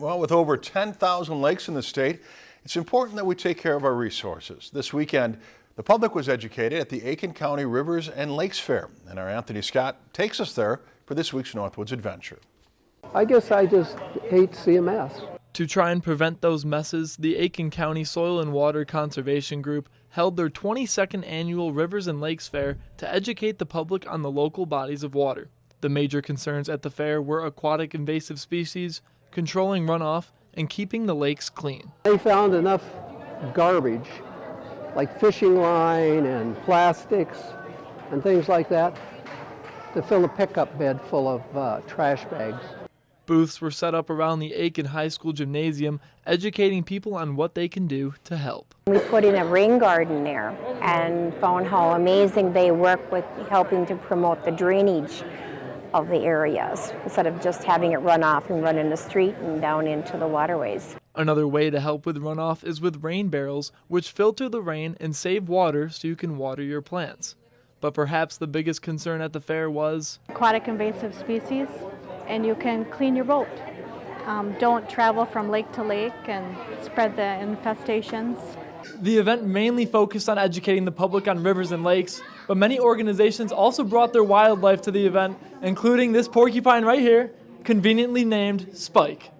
Well, with over 10,000 lakes in the state, it's important that we take care of our resources. This weekend, the public was educated at the Aitkin County Rivers and Lakes Fair, and our Anthony Scott takes us there for this week's Northwoods Adventure. I guess I just hate CMS. To try and prevent those messes, the Aitkin County Soil and Water Conservation Group held their 22nd annual Rivers and Lakes Fair to educate the public on the local bodies of water. The major concerns at the fair were aquatic invasive species, controlling runoff, and keeping the lakes clean. They found enough garbage, like fishing line and plastics and things like that, to fill a pickup bed full of uh, trash bags. Booths were set up around the Aitkin High School gymnasium, educating people on what they can do to help. We put in a rain garden there and found how amazing they work with helping to promote the drainage of the areas instead of just having it run off and run in the street and down into the waterways. Another way to help with runoff is with rain barrels, which filter the rain and save water so you can water your plants. But perhaps the biggest concern at the fair was aquatic invasive species, and you can clean your boat. Um, don't travel from lake to lake and spread the infestations. The event mainly focused on educating the public on rivers and lakes, but many organizations also brought their wildlife to the event, including this porcupine right here, conveniently named Spike.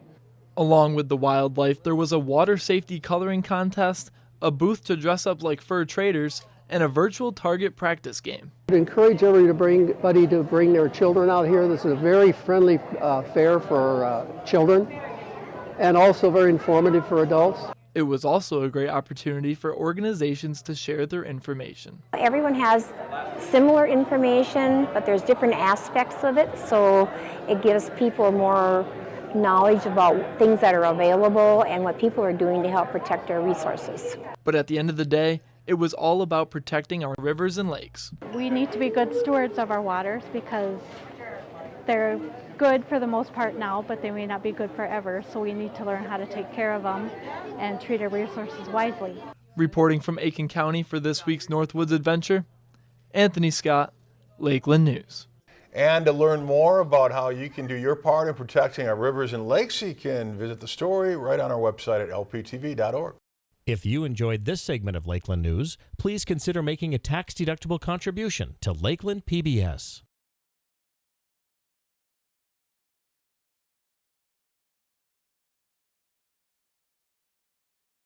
Along with the wildlife, there was a water safety coloring contest, a booth to dress up like fur traders, and a virtual target practice game. I encourage everybody to bring, everybody to bring their children out here. This is a very friendly uh, fair for uh, children and also very informative for adults. It was also a great opportunity for organizations to share their information. Everyone has similar information, but there's different aspects of it, so it gives people more knowledge about things that are available and what people are doing to help protect our resources. But at the end of the day, it was all about protecting our rivers and lakes. We need to be good stewards of our waters because they're good for the most part now, but they may not be good forever, so we need to learn how to take care of them and treat our resources wisely. Reporting from Aitkin County for this week's Northwoods Adventure, Anthony Scott, Lakeland News. And to learn more about how you can do your part in protecting our rivers and lakes, you can visit the story right on our website at lptv.org. If you enjoyed this segment of Lakeland News, please consider making a tax-deductible contribution to Lakeland PBS.